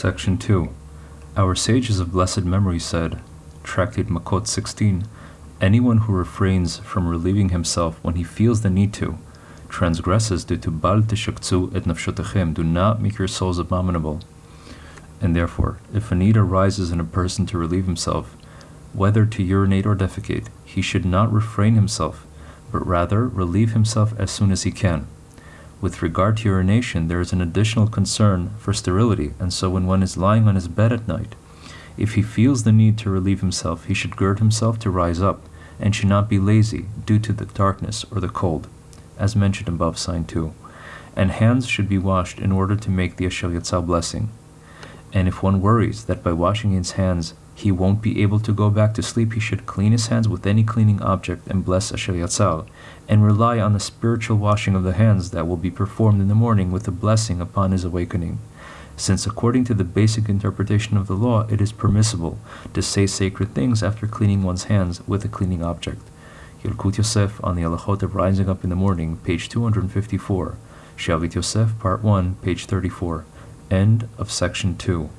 Section 2. Our sages of blessed memory said, Tractate Makot 16, anyone who refrains from relieving himself when he feels the need to, transgresses due to Bal tishakzu et nafshotechem, do not make your souls abominable. And therefore, if a need arises in a person to relieve himself, whether to urinate or defecate, he should not refrain himself, but rather relieve himself as soon as he can. With regard to urination, there is an additional concern for sterility, and so when one is lying on his bed at night, if he feels the need to relieve himself, he should gird himself to rise up, and should not be lazy due to the darkness or the cold, as mentioned above, sign 2. And hands should be washed in order to make the Asher Yatzar blessing. And if one worries that by washing his hands he won't be able to go back to sleep, he should clean his hands with any cleaning object and bless Asher Yatzar, and rely on the spiritual washing of the hands that will be performed in the morning with a blessing upon his awakening. Since according to the basic interpretation of the law, it is permissible to say sacred things after cleaning one's hands with a cleaning object. Yalkut Yosef on the Alachot of Rising Up in the Morning, page 254. Shavit Yosef, part 1, page 34. End of section 2.